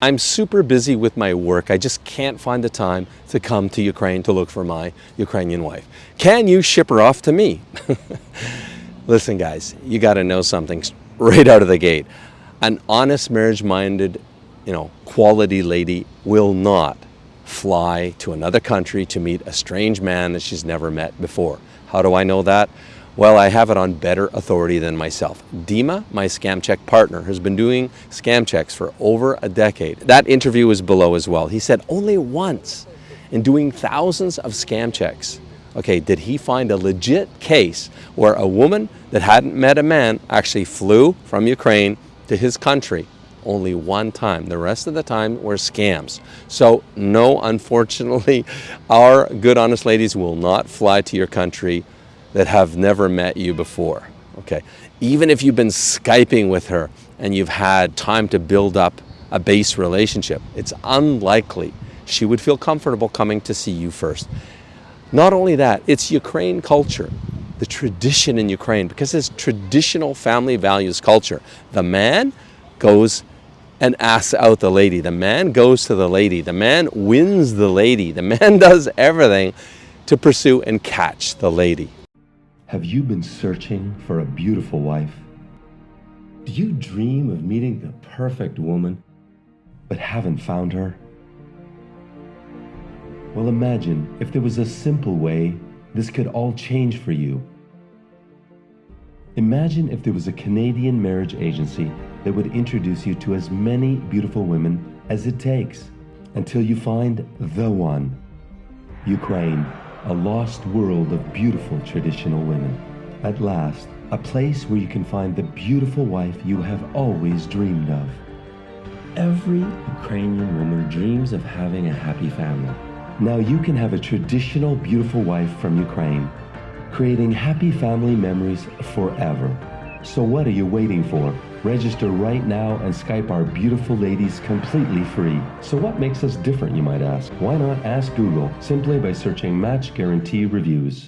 I'm super busy with my work. I just can't find the time to come to Ukraine to look for my Ukrainian wife. Can you ship her off to me? Listen, guys, you got to know something right out of the gate. An honest, marriage-minded, you know, quality lady will not fly to another country to meet a strange man that she's never met before. How do I know that? Well, I have it on better authority than myself. Dima, my scam check partner, has been doing scam checks for over a decade. That interview is below as well. He said only once in doing thousands of scam checks, okay, did he find a legit case where a woman that hadn't met a man actually flew from Ukraine to his country only one time. The rest of the time were scams. So no, unfortunately, our good honest ladies will not fly to your country that have never met you before. Okay, even if you've been Skyping with her and you've had time to build up a base relationship, it's unlikely she would feel comfortable coming to see you first. Not only that, it's Ukraine culture, the tradition in Ukraine, because it's traditional family values culture. The man goes and asks out the lady. The man goes to the lady. The man wins the lady. The man does everything to pursue and catch the lady. Have you been searching for a beautiful wife? Do you dream of meeting the perfect woman, but haven't found her? Well, imagine if there was a simple way this could all change for you. Imagine if there was a Canadian marriage agency that would introduce you to as many beautiful women as it takes until you find the one. Ukraine a lost world of beautiful traditional women. At last, a place where you can find the beautiful wife you have always dreamed of. Every Ukrainian woman dreams of having a happy family. Now you can have a traditional beautiful wife from Ukraine, creating happy family memories forever. So what are you waiting for? Register right now and Skype our beautiful ladies completely free. So what makes us different, you might ask? Why not ask Google simply by searching Match Guarantee Reviews?